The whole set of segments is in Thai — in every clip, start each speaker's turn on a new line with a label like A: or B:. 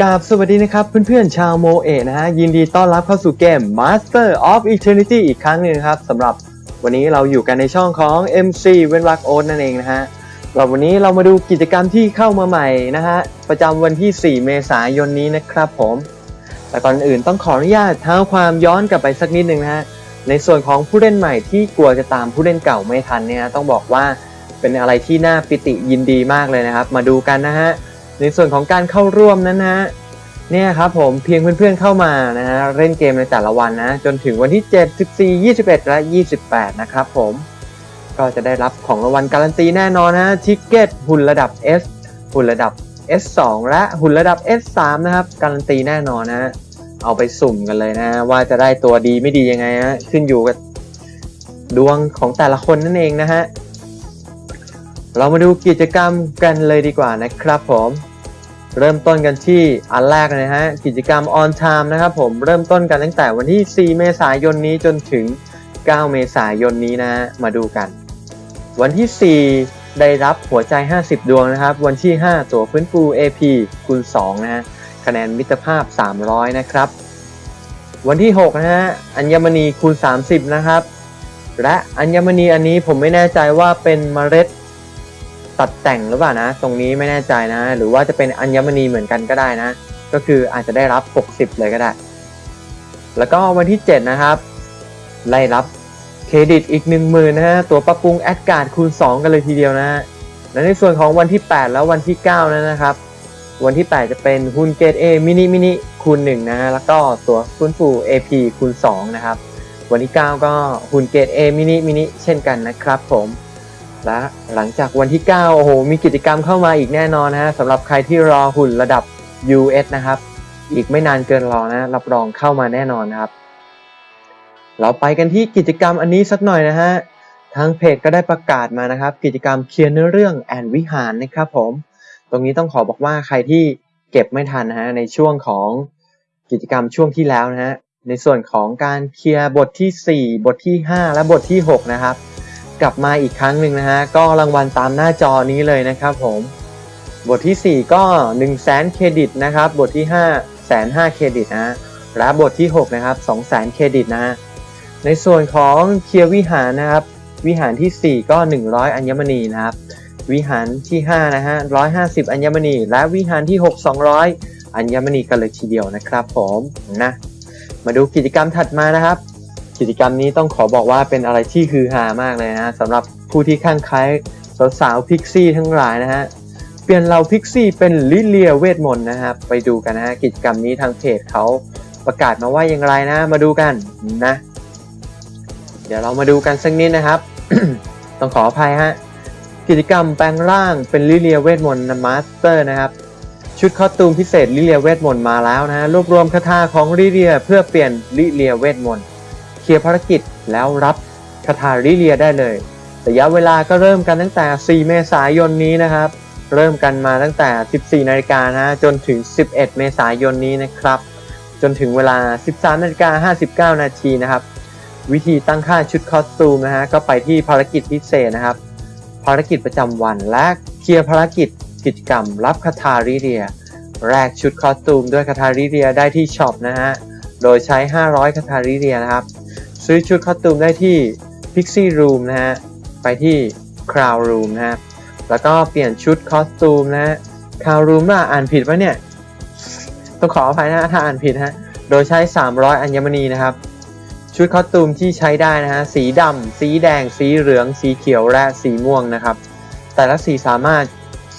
A: กราบสวัสดีนะครับเพื่อนๆชาวโมเอะนะฮะยินดีต้อนรับเข้าสู่เกม Master of Eternity อีกครั้งหนึ่งครับสำหรับวันนี้เราอยู่กันในช่องของ MC เวนวักโอนั่นเองนะฮะ สำหรับวันนี้เรามาดูกิจกรรมที่เข้ามาใหม่นะฮะประจำวันที่ 4 เมษายนนี้นะครับผม แต่ก่อนอื่นต้องขออนุญาตเท้าความย้อนกลับไปสักนิดหนึ่งนะฮะในส่วนของผู้เล่นใหม่ที่กลัวจะตามผู้เล่นเก่าไม่ทันเนี่ยต้องบอกว่าเป็นอะไรที่น่าปิติยินดีมากเลยนะครับ มาดูกันนะฮะในส่วนของการเข้าร่วมนั้นนะฮะเนี่ยครับผมเพียงเพื่อนๆเข้ามานะฮะเล่นเกมในแต่ละวันนะจนถึงวันที่ 7 14 21 และ 28 นะครับผม ก็จะได้รับของรางวัลการันตีแน่นอนนะทิกเก็ตหุ่นระดับ S หุ่นระดับ S2 และหุ่นระดับ S3 นะครับ การันตีแน่นอนนะเอาไปสุ่มกันเลยนะ ว่าจะได้ตัวดีไม่ดียังไงนะขึ้นอยู่กับดวงของแต่ละคนนั่นเองนะฮะ เรามาดูกิจกรรมกันเลยดีกว่านะครับผม เริ่มต้นกันที่อันแรกเลยนะฮะ กิจกรรม on time นะครับผมเริ่มต้นกันตั้งแต่วันที่ 4 เมษายนนี้จนถึง 9 เมษายนนี้นะ มาดูกัน วันที่ 4 ได้รับหัวใจ 50 ดวงนะครับ วันที่ 5 ตัวฟื้นฟู AP คูณ2นะฮะคะแนนมิตรภาพ 300 นะครับ วันที่ 6 นะฮะอัญมณีคูณ 30 นะครับ และอัญมณีอันนี้ผมไม่แน่ใจว่าเป็นเมล็ดตัดแต่งหรือเปล่านะ ตรงนี้ไม่แน่ใจนะ หรือว่าจะเป็นอัญมณีเหมือนกันก็ได้นะ ก็คืออาจจะได้รับ 60 เลยก็ได้ แล้วก็วันที่ 7 นะครับ ได้รับ เครดิตอีก 10,000นะฮะตัวปรับปรุงแอดการ์ดคูณ 2 กันเลยทีเดียวนะฮะและในส่วนของวันที่ 8 แล้ววันที่ 9 นั้นนะครับ วันที่ 8 จะเป็นหุ้นเกต A มินิมินิคูณ1นะฮะแล้วก็ตัวฟื้นฟู AP คูณ 2 นะครับ วันที่ 9 ก็หุ้นเกต A มินิมินิเช่นกันนะครับผมและหลังจากวันที่ 9 โอ้โห มีกิจกรรมเข้ามาอีกแน่นอนนะฮะสำหรับใครที่รอหุ่นระดับ US นะครับ อีกไม่นานเกินรอนะ รับรองเข้ามาแน่นอนนะครับ เราไปกันที่กิจกรรมอันนี้สักหน่อยนะฮะ ทางเพจก็ได้ประกาศมานะครับ กิจกรรมเคลียร์เนื้อเรื่องแอนวิหารนะครับผม ตรงนี้ต้องขอบอกว่าใครที่เก็บไม่ทันนะฮะในช่วงของกิจกรรมช่วงที่แล้วนะฮะ ในส่วนของการเคลียร์บทที่ 4 บทที่ 5 และบทที่ 6 นะครับ กลับมาอีกครั้งหนึ่งนะฮะ ก็รางวัลตามหน้าจอนี้เลยนะครับผม บทที่ 4 ก็ 1 0 0 0 0แสนเครดิตนะครับ บทที่5แสนห้าเครดิตนะและบทที่ 6 นะครับ2 0 0 0 0 0เครดิตนะฮะ ในส่วนของเคลียร์วิหารนะครับ วิหารที่ 4 ก็ 100 อัญมณีนะครับ วิหารที่5นะฮะ150 อัญมณี และวิหารที่ 6 200 อัญมณีกันเลยทีเดียวนะครับผมนะมาดูกิจกรรมถัดมานะครับ กิจกรรมนี้ต้องขอบอกว่าเป็นอะไรที่ฮือฮามากเลยนะสำหรับผู้ที่ข้างใคล้สาวๆพิกซี่ทั้งหลายนะฮะเปลี่ยนเราพิกซี่เป็นลิเลียเวทมนต์นะครับไปดูกันนะฮะกิจกรรมนี้ทางเพจเขาประกาศมาว่าอย่างไรนะ มาดูกันนะ เดี๋ยวเรามาดูกันสักนิดนะครับ ต้องขออภัยฮะ กิจกรรมแปลงร่างเป็นลิเลียเวทมนต์ master นะครับ ชุด costume พิเศษลิเลียเวทมนต์มาแล้วนะรวบรวมคาถาของลิเลียเพื่อเปลี่ยนลิเลียเวทมนต์เคลียร์ภารกิจแล้วรับคาถาลิเลียได้เลยระยะเวลาก็เริ่มกันตั้งแต่ 4 เมษายนนี้นะครับ เริ่มกันมาตั้งแต่ 14 นาฬิกานะจนถึง 11 เมษายนนี้นะครับ จนถึงเวลา 13 นาฬิกา 59 นาทีนะครับ วิธีตั้งค่าชุดคอสตูมนะฮะก็ไปที่ภารกิจพิเศษนะครับ ภารกิจประจำวันและเคลียร์ภารกิจกิจกรรม รับคาถาริเรีย แรกชุดคอสตูมด้วยคาถาริเรียได้ที่ช็อปนะฮะโดยใช้ 500คาถาริเรียนะครับ ซื้อชุดคอสตูมได้ที่ Pixie Room นะฮะไปที่ Crown Room นะฮะแล้วก็เปลี่ยนชุดคอสตูมนะฮะ Crown Room น่ะอ่านผิดปะเนี่ยต้องขออภัยนะถ้าอ่านผิดฮะโดยใช้ 300 อัญมณีนะครับ ชุดคอสตูมที่ใช้ได้นะฮะสีดำสีแดง สีเหลือง สีเขียวและสีม่วงนะครับ แต่ละสีสามารถ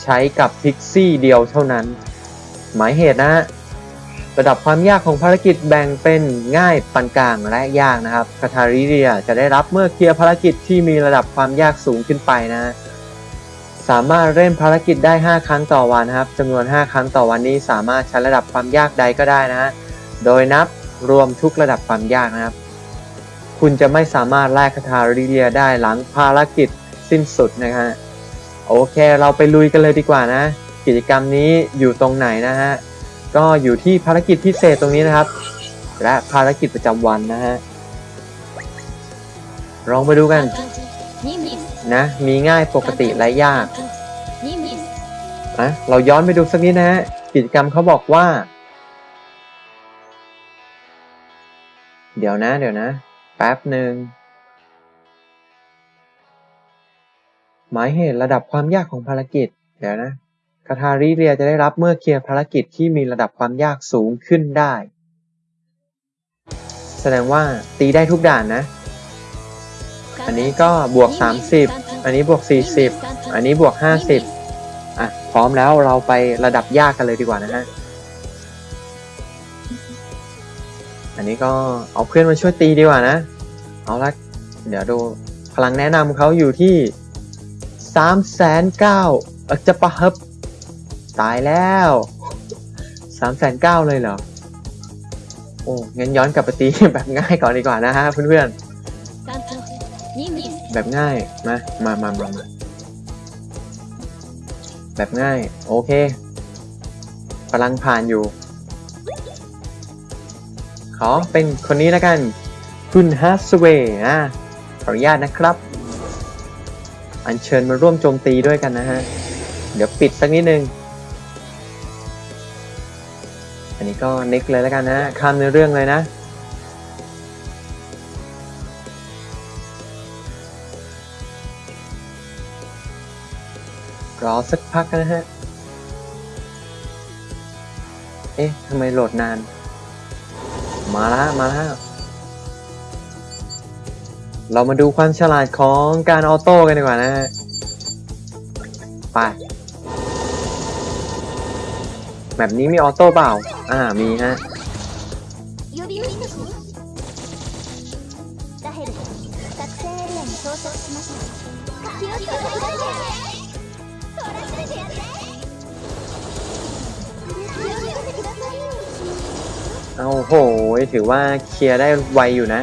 A: ใช้กับพิกซี่เดียวเท่านั้น หมายเหตุนะฮะระดับความยากของภารกิจแบ่งเป็นง่ายปานกลางและยากนะครับคาทาริเรียจะได้รับเมื่อเคลียร์ภารกิจที่มีระดับความยากสูงขึ้นไปนะสามารถเล่นภารกิจได้ 5 ครั้งต่อวันนะครับจำนวน 5 ครั้งต่อวันนี้สามารถใช้ระดับความยากใดก็ได้นะโดยนับรวมทุกระดับความยากนะครับ คุณจะไม่สามารถแลกคาทาลิเดียได้หลังภารกิจสิ้นสุดนะฮะโอเค เราไปลุยกันเลยดีกว่านะ กิจกรรมนี้อยู่ตรงไหนนะฮะ ก็อยู่ที่ภารกิจพิเศษตรงนี้นะครับ และภารกิจประจำวันนะฮะลองไปดูกันนะ มีง่ายปกติและยากนะเราย้อนไปดูสักนิดนะฮะ กิจกรรมเขาบอกว่า เดี๋ยวนะ เดี๋ยวนะ แป๊บหนึ่งหมายเหตุระดับความยากของภารกิจ เดี๋ยวนะคาทาริเรียจะได้รับเมื่อเคลียร์ภารกิจที่มีระดับความยากสูงขึ้นได้ แสดงว่าตีได้ทุกด่านนะ อันนี้ก็บวก 30 อันนี้บวก 40 อันนี้บวก 50อะพร้อมแล้วเราไประดับยากกันเลยดีกว่านะฮะ อันนี้ก็เอาเพื่อนมาช่วยตีดีกว่านะ เอาละเดี๋ยวดูพลังแนะนำเขาอยู่ที่สามแสนเก้าจะปะฮับตายแล้วสามแสนเก้าเลยเหรอ โอ้งั้นย้อนกลับไปตีแบบง่ายก่อนดีกว่านะฮะเพื่อนๆ แบบง่าย มา มามามามาแบบง่าย โอเคพลังผ่านอยู่ ขอเป็นคนนี้แล้วกัน คุณฮัสเวย์นะขออนุญาตนะครับ อัญเชิญมาร่วมโจมตีด้วยกันนะฮะ เดี๋ยวปิดสักนิดนึง อันนี้ก็นิกเลยแล้วกันนะข้ามในเรื่องเลยนะรอสักพักนะฮะ เอ๊ะ ทำไมโหลดนาน มาแล้วมาแล้ว เรามาดูความฉลาดของการออโต้กันดีกว่านะฮะ ไป แบบนี้มีออโต้เปล่า อ่า มีฮะ เอาโหถือว่าเคลียร์ได้ไวอยู่นะ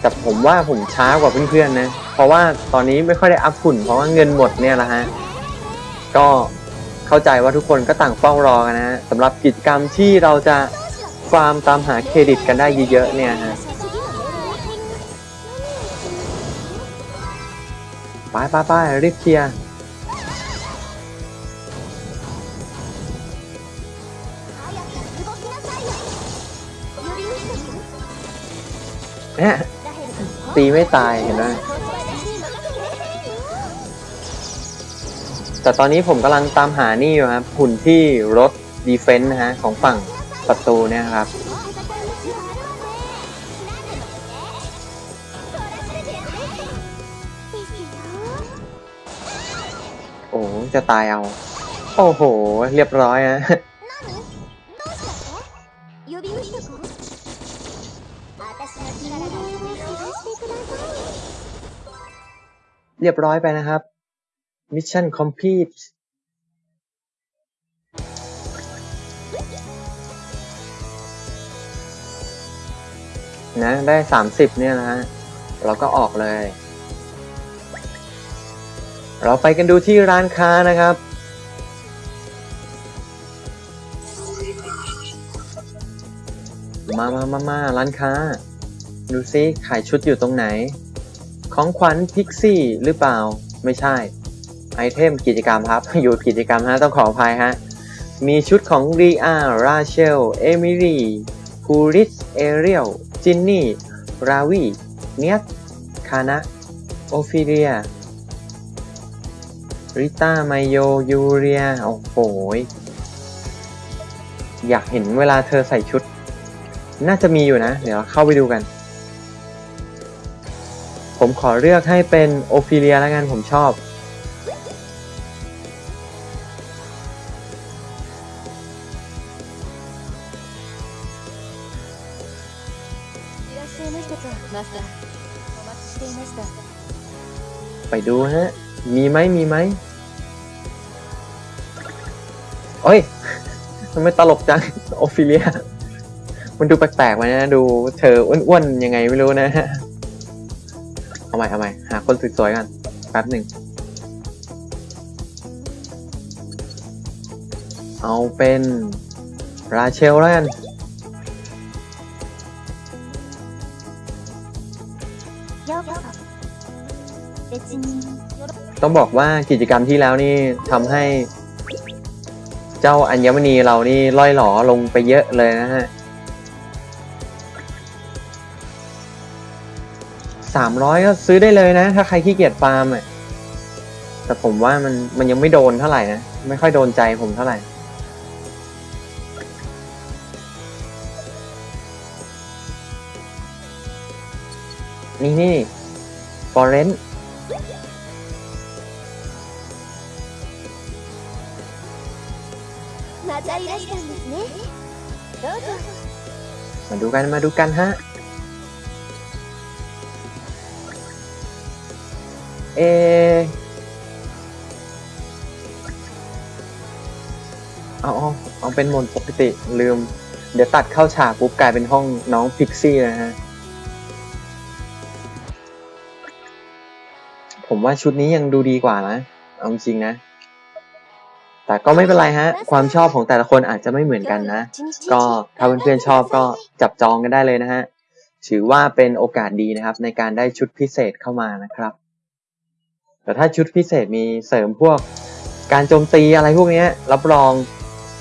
A: แต่ผมว่าผมช้ากว่าเพื่อนๆนะ เพราะว่าตอนนี้ไม่ค่อยได้อัพหุ่นเพราะว่าเงินหมดเนี่ยแหละฮะ ก็เข้าใจว่าทุกคนก็ต่างเฝ้ารอกันนะฮะสำหรับกิจกรรมที่เราจะฟาร์มตามหาเครดิตกันได้เยอะๆเนี่ยฮะไปไปไปรีบเคลียร์ เนี่ยตีไม่ตายเห็นไหมแต่ตอนนี้ผมกำลังตามหานี่อยู่ครับหุ่นที่รถดีเฟนส์นะฮะของฝั่งประตูเนี่ยครับโอ้จะตายเอา โอ้โห เรียบร้อยนะ เรียบร้อยไปนะครับ mission complete นะได้ 30 เนี่ยนะฮะ เราก็ออกเลย เราไปกันดูที่ร้านค้านะครับ มามามามาร้านค้า ดูซิขายชุดอยู่ตรงไหน ของขวัญ pixie หรือเปล่าไม่ใช่ item กิจกรรมครับ อยู่กิจกรรมฮะต้องขออภัยฮะ มีชุดของรีอาราเชล เอมิลีคูริส เอเรียล จินนี่ ราวีเนียสคานะ โอฟิเลีย ริต้า ไมโย ยูเรีย โอ้โหยอยากเห็นเวลาเธอใส่ชุด น่าจะมีอยู่นะ เดี๋ยวเข้าไปดูกัน ผมขอเลือกให้เป็นโอฟิเลียแล้วกันผมชอบ ไปดูฮะ มีไหมมีไหมโอ้ยทำไมตลกจัง โอฟิเลีย มันดูแปลกๆไปนะ ดูเธออ้วนๆ ยังไงไม่รู้นะฮะ เอาใหม่เอาใหม่หาคนสวยๆกันแป๊บหนึ่งเอาเป็นราเชลแล้วกันต้องบอกว่ากิจกรรมที่แล้วนี่ทำให้ เจ้าอัญมณีเรานี่ล่อยหลอลงไปเยอะเลยนะฮะ สามร้อยก็ซื้อได้เลยนะ ถ้าใครขี้เกียจฟาร์มอะแต่ผมว่ามันมันยังไม่โดนเท่าไหร่นะ ไม่ค่อยโดนใจผมเท่าไหร่นี่นี่ฟอร์เรนมาดูกันมาดูกันฮะ เอเอาเอาเอาเป็นโหมดปกติลืม เดี๋ยวตัดเข้าฉากปุ๊บกลายเป็นห้องน้องพิกซี่นะฮะ ผมว่าชุดนี้ยังดูดีกว่านะ เอาจริงนะ แต่ก็ไม่เป็นไรฮะ ความชอบของแต่ละคนอาจจะไม่เหมือนกันนะ ก็ถ้าเพื่อนๆชอบก็จับจองกันได้เลยนะฮะ ถือว่าเป็นโอกาสดีนะครับ ในการได้ชุดพิเศษเข้ามานะครับ แต่ถ้าชุดพิเศษมีเสริมพวกการโจมตีอะไรพวกนี้รับรอง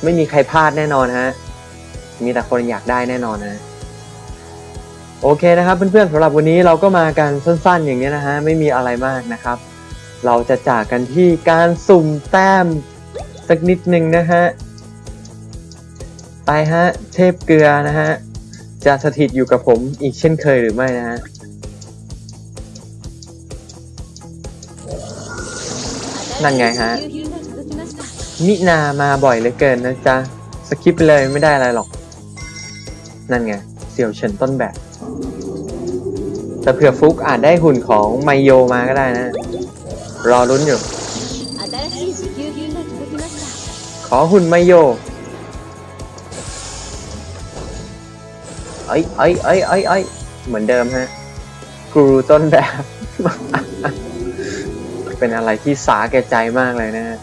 A: ไม่มีใครพลาดแน่นอนฮะ มีแต่คนอยากได้แน่นอนนะโอเคนะครับเพื่อนๆสำหรับวันนี้เราก็มากันสั้นๆ อย่างนี้นะฮะไม่มีอะไรมากนะครับ เราจะจากกันที่การสุ่มแต้มสักนิดหนึ่งนะฮะไปฮะเทพเกลือนะฮะจะสถิตอยู่กับผมอีกเช่นเคยหรือไม่นะฮะ นั่นไงฮะ มินามาบ่อยเหลือเกินนะจ๊ะ สกิปเลยไม่ได้อะไรหรอก นั่นไง เสี่ยวเฉินต้นแบบ แต่เผื่อฟุกอาจได้หุ่นของไมโยมาก็ได้นะ รอรุ้นอยู่ ขอหุ่นไมโยไอ้ไอ้ไอ้ไอ้ไอ้เหมือนเดิมฮะ กูรูต้นแบบ เป็นอะไรที่สาแก่ใจมากเลยนะฮะ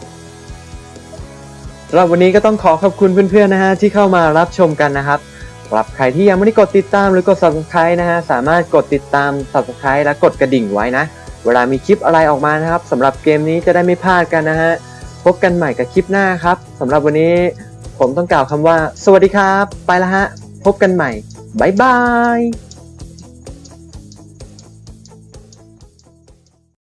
A: สำหรับวันนี้ก็ต้องขอขอบคุณเพื่อนๆนะฮะที่เข้ามารับชมกันนะครับสำหรับใครที่ยังไม่ได้กดติดตามหรือกด subscribe นะฮะสามารถกดติดตาม subscribe และกดกระดิ่งไว้นะ เวลามีคลิปอะไรออกมานะครับสำหรับเกมนี้จะได้ไม่พลาดกันนะฮะพบกันใหม่กับคลิปหน้าครับสำหรับวันนี้ผมต้องกล่าวคำว่า สวัสดีครับ ไปละฮะ พบกันใหม่ บ๊ายบาย